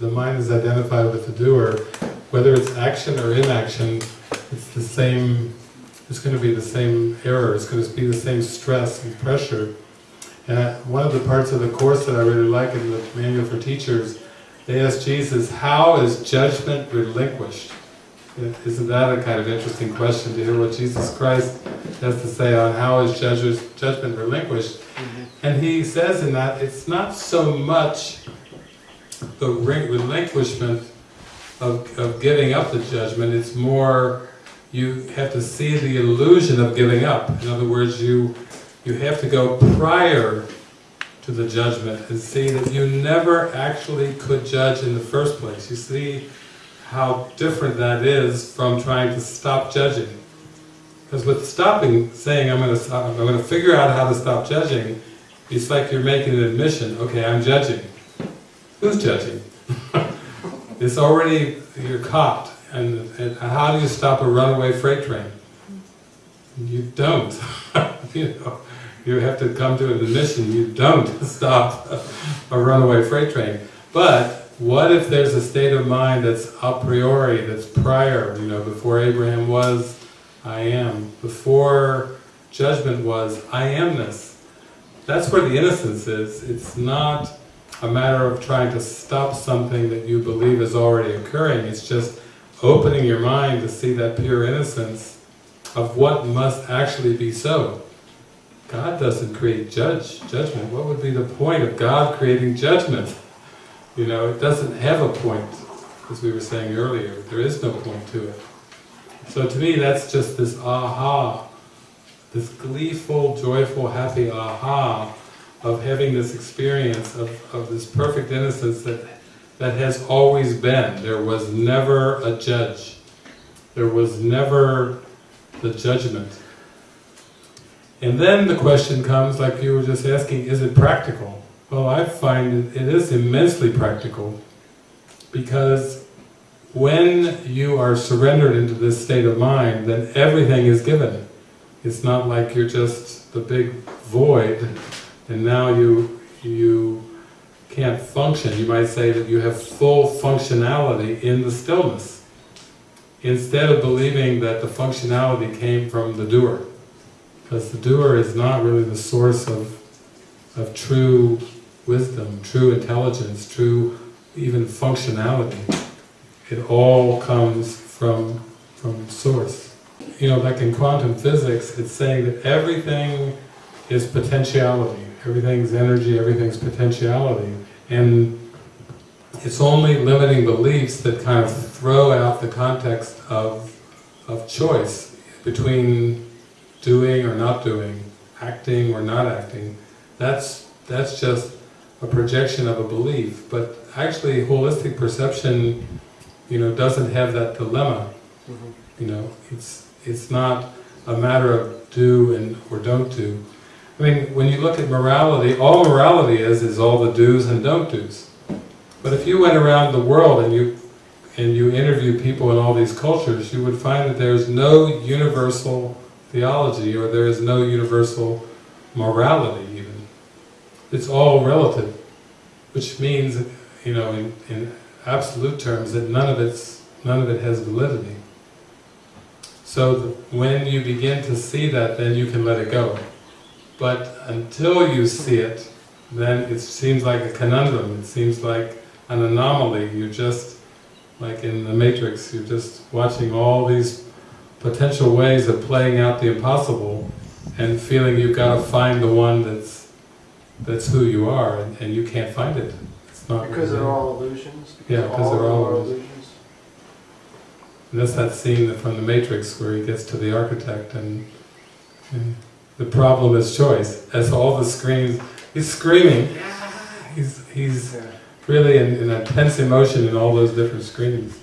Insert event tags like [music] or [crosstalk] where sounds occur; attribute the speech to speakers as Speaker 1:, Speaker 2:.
Speaker 1: the mind is identified with the doer, whether it's action or inaction, it's the same, it's going to be the same error, it's going to be the same stress and pressure. And I- one of the parts of the course that I really like in the Manual for Teachers, they ask Jesus, how is judgment relinquished? Isn't that a kind of interesting question to hear what Jesus Christ has to say on how is judgment relinquished? Mm-hmm. And he says in that, it's not so much the relinquishment of, of giving up the judgment, it's more you have to see the illusion of giving up. In other words, you, you have to go prior to the judgment and see that you never actually could judge in the first place. You see how different that is from trying to stop judging. Because with stopping, saying I'm going to stop, I'm going to figure out how to stop judging, it's like you're making an admission, okay, I'm judging. Who's judging? [laughs] it's already, you're caught. And, and how do you stop a runaway freight train? You don't. [laughs] you know, you have to come to an admission, you don't [laughs] stop a runaway freight train. But what if there's a state of mind that's a priori, that's prior, you know, before Abraham was, I am. Before judgment was, I amness. That's where the innocence is. It's not a matter of trying to stop something that you believe is already occurring. It's just opening your mind to see that pure innocence of what must actually be so. God doesn't create judge judgment. What would be the point of God creating judgment? You know, it doesn't have a point, as we were saying earlier. There is no point to it. So to me, that's just this aha, this gleeful, joyful, happy aha of having this experience of, of this perfect innocence that, that has always been. There was never a judge. There was never the judgment. And then the question comes, like you were just asking, is it practical? Well, I find it is immensely practical because when you are surrendered into this state of mind, then everything is given. It's not like you're just the big void and now you, you can't function. You might say that you have full functionality in the stillness instead of believing that the functionality came from the doer. Because the doer is not really the source of, of true wisdom, true intelligence, true even functionality. It all comes from, from source. You know, like in quantum physics, it's saying that everything is potentiality. Everything's energy, everything's potentiality. And it's only limiting beliefs that kind of throw out the context of, of choice between doing or not doing, acting or not acting. That's, that's just a projection of a belief. But actually holistic perception you know, doesn't have that dilemma. Mm-hmm. You know, it's, it's not a matter of do and or don't do. I mean, when you look at morality, all morality is, is all the do's and don't do's. But if you went around the world and you and you interview people in all these cultures, you would find that there's no universal theology or there is no universal morality even. It's all relative, which means, you know, in, in absolute terms, that none of it's none of it has validity. So when you begin to see that, then you can let it go. But until you see it, then it seems like a conundrum, it seems like an anomaly, you're just, like in the Matrix, you're just watching all these potential ways of playing out the impossible and feeling you've got to find the one that's that's who you are, and, and you can't find it. It's not
Speaker 2: Because they're all illusions?
Speaker 1: Yeah, 'cause they're all
Speaker 2: are
Speaker 1: illusions. And that's that scene from the Matrix where he gets to the architect and, and the problem is choice. As all the screams, he's screaming, he's, he's really in, in intense emotion in all those different screams.